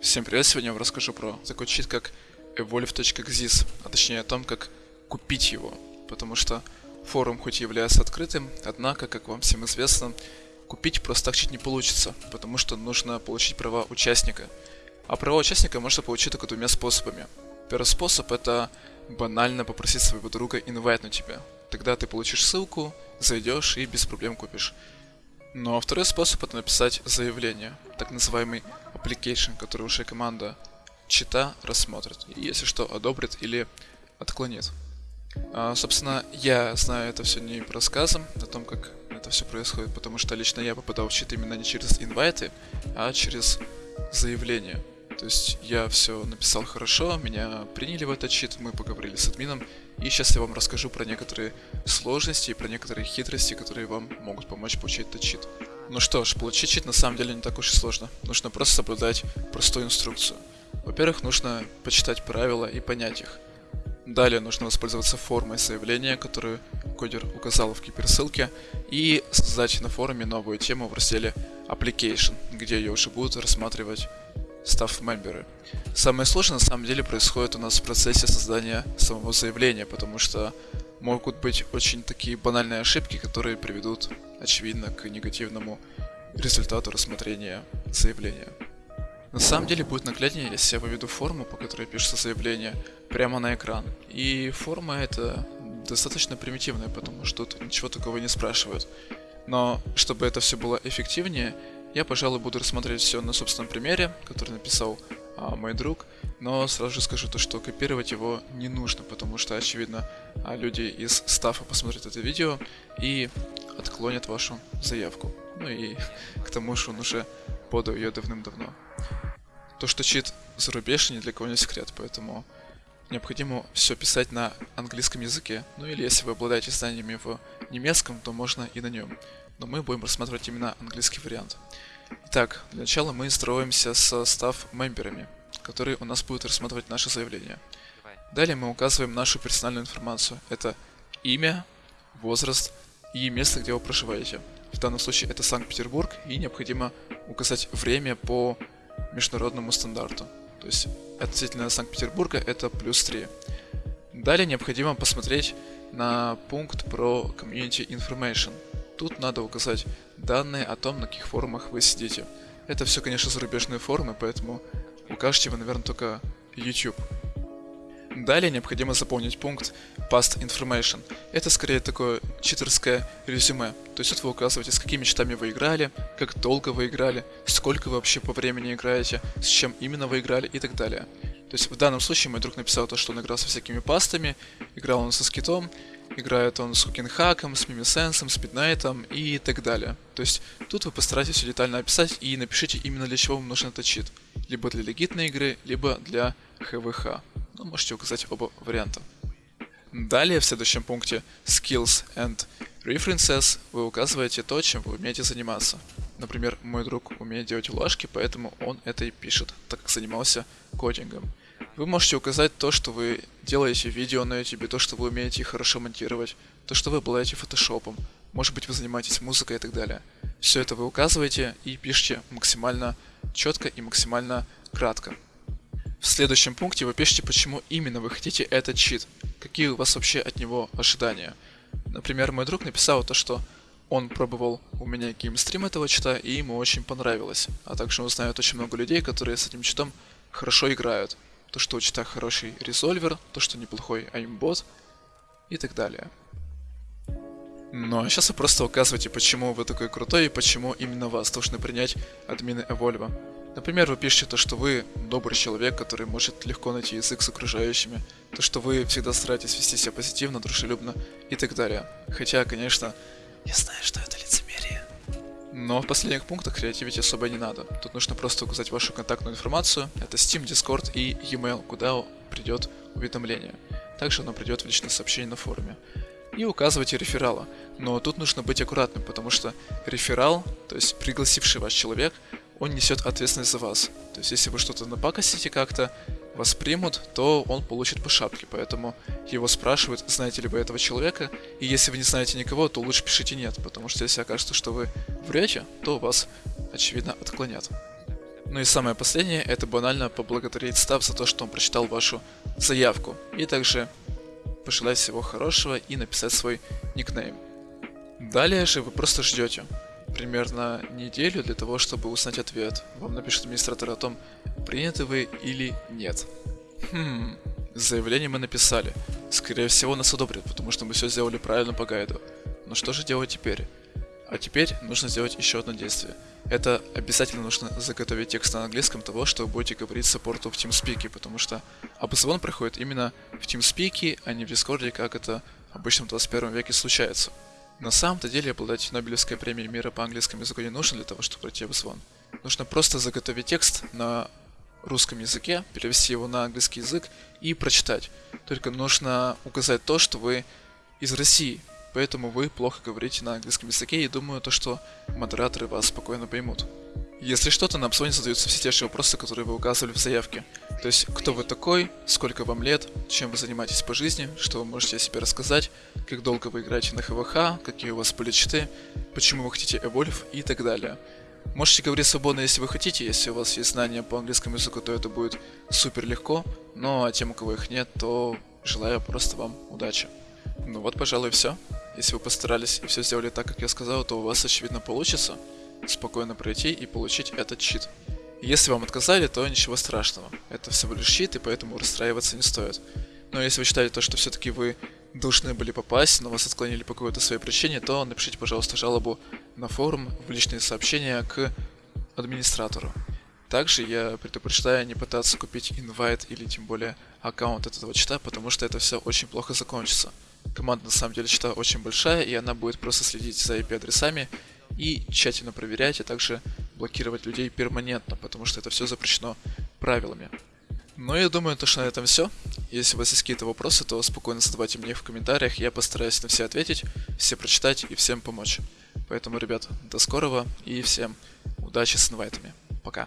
Всем привет, сегодня я вам расскажу про такой чит, как evolve.xyz, а точнее о том, как купить его, потому что форум хоть и является открытым, однако, как вам всем известно, купить просто так чит не получится, потому что нужно получить права участника. А права участника можно получить только двумя способами. Первый способ это банально попросить своего друга инвайт на тебя. Тогда ты получишь ссылку, зайдешь и без проблем купишь. А второй способ это написать заявление, так называемый application, который уже команда чита рассмотрит. Если что, одобрит или отклонит. А, собственно, я знаю это все не по рассказам о том, как это все происходит, потому что лично я попадал в чит именно не через инвайты, а через заявление. То есть я все написал хорошо, меня приняли в этот чит, мы поговорили с админом, и сейчас я вам расскажу про некоторые сложности и про некоторые хитрости, которые вам могут помочь получить этот чит. Ну что ж, получить чит на самом деле не так уж и сложно. Нужно просто соблюдать простую инструкцию. Во-первых, нужно почитать правила и понять их. Далее нужно воспользоваться формой заявления, которую кодер указал в киберссылке, и создать на форуме новую тему в разделе Application, где ее уже будут рассматривать став мемберы. Самое сложное на самом деле происходит у нас в процессе создания самого заявления, потому что могут быть очень такие банальные ошибки, которые приведут, очевидно, к негативному результату рассмотрения заявления. На самом деле будет нагляднее, если я выведу форму, по которой пишется заявление, прямо на экран. И форма это достаточно примитивная, потому что тут ничего такого не спрашивают. Но чтобы это все было эффективнее, я, пожалуй, буду рассматривать все на собственном примере, который написал а, мой друг, но сразу же скажу то, что копировать его не нужно, потому что, очевидно, а, люди из стафа посмотрят это видео и отклонят вашу заявку. Ну и к тому же он уже подал ее давным-давно. То, что чит зарубеж, ни для кого не секрет, поэтому необходимо все писать на английском языке, ну или если вы обладаете знаниями в немецком, то можно и на нем но мы будем рассматривать именно английский вариант. Итак, для начала мы строимся со став-мемберами, которые у нас будут рассматривать наше заявление. Далее мы указываем нашу персональную информацию. Это имя, возраст и место, где вы проживаете. В данном случае это Санкт-Петербург, и необходимо указать время по международному стандарту. То есть относительно Санкт-Петербурга это плюс 3. Далее необходимо посмотреть на пункт про Community Information – Тут надо указать данные о том, на каких форумах вы сидите. Это все, конечно, зарубежные форумы, поэтому укажете вы, наверное, только YouTube. Далее необходимо заполнить пункт Past Information. Это скорее такое читерское резюме. То есть тут вы указываете, с какими читами вы играли, как долго вы играли, сколько вы вообще по времени играете, с чем именно вы играли и так далее. То есть в данном случае мой друг написал то, что он играл со всякими пастами, играл он со скитом, Играет он с Хукенхаком, с Мимисенсом, с Midnight'ом и так далее. То есть тут вы постарайтесь все детально описать и напишите именно для чего вам нужен этот чит. Либо для легитной игры, либо для ХВХ. Ну, можете указать оба варианта. Далее в следующем пункте Skills and References вы указываете то, чем вы умеете заниматься. Например, мой друг умеет делать улажки, поэтому он это и пишет, так как занимался кодингом. Вы можете указать то, что вы делаете видео на YouTube, то, что вы умеете хорошо монтировать, то, что вы обладаете фотошопом, может быть вы занимаетесь музыкой и так далее. Все это вы указываете и пишите максимально четко и максимально кратко. В следующем пункте вы пишете, почему именно вы хотите этот чит, какие у вас вообще от него ожидания. Например, мой друг написал то, что он пробовал у меня геймстрим этого чита, и ему очень понравилось. А также он знает очень много людей, которые с этим читом хорошо играют то, что у чита хороший резольвер, то, что неплохой аймбот и так далее. Ну а сейчас вы просто указываете, почему вы такой крутой и почему именно вас должны принять админы Evolve. Например, вы пишете то, что вы добрый человек, который может легко найти язык с окружающими, то, что вы всегда стараетесь вести себя позитивно, дружелюбно и так далее. Хотя, конечно, я знаю, что это. Но в последних пунктах креативить особо не надо. Тут нужно просто указать вашу контактную информацию. Это Steam, Discord и e-mail, куда придет уведомление. Также оно придет в личное сообщение на форуме. И указывайте реферала. Но тут нужно быть аккуратным, потому что реферал, то есть пригласивший вас человек, он несет ответственность за вас. То есть если вы что-то напакостите как-то, вас примут, то он получит по шапке, поэтому его спрашивают, знаете ли вы этого человека, и если вы не знаете никого, то лучше пишите нет, потому что если окажется, что вы врете, то вас, очевидно, отклонят. Ну и самое последнее, это банально поблагодарить став за то, что он прочитал вашу заявку. И также пожелать всего хорошего и написать свой никнейм. Далее же вы просто ждете примерно неделю для того, чтобы узнать ответ. Вам напишет администратор о том, приняты вы или нет. Хм, заявление мы написали. Скорее всего нас одобрят, потому что мы все сделали правильно по гайду. Но что же делать теперь? А теперь нужно сделать еще одно действие. Это обязательно нужно заготовить текст на английском того, что вы будете говорить саппорту в TeamSpeak, потому что обзвон проходит именно в TeamSpeak, а не в Discord, как это обычно в 21 веке случается. На самом-то деле обладать Нобелевской премией мира по английскому языку не нужно для того, чтобы пройти обзвон. Нужно просто заготовить текст на русском языке, перевести его на английский язык и прочитать. Только нужно указать то, что вы из России, поэтому вы плохо говорите на английском языке и думаю то, что модераторы вас спокойно поймут. Если что-то на обзвоне задаются все те же вопросы, которые вы указывали в заявке. То есть, кто вы такой, сколько вам лет, чем вы занимаетесь по жизни, что вы можете о себе рассказать, как долго вы играете на ХВХ, какие у вас были читы, почему вы хотите Evolve и так далее. Можете говорить свободно, если вы хотите, если у вас есть знания по английскому языку, то это будет супер легко, но а тем, у кого их нет, то желаю просто вам удачи. Ну вот, пожалуй, все. Если вы постарались и все сделали так, как я сказал, то у вас, очевидно, получится спокойно пройти и получить этот чит. Если вам отказали, то ничего страшного. Это всего лишь чит, и поэтому расстраиваться не стоит. Но если вы считаете то, что все-таки вы должны были попасть, но вас отклонили по какой-то своей причине, то напишите, пожалуйста, жалобу на форум в личные сообщения к администратору. Также я предупреждаю не пытаться купить инвайт или тем более аккаунт этого чита, потому что это все очень плохо закончится. Команда на самом деле чита очень большая, и она будет просто следить за IP-адресами и тщательно проверять, а также блокировать людей перманентно, потому что это все запрещено правилами. Ну, я думаю, то, что на этом все. Если у вас есть какие-то вопросы, то спокойно задавайте мне в комментариях, я постараюсь на все ответить, все прочитать и всем помочь. Поэтому, ребят, до скорого и всем удачи с инвайтами. Пока.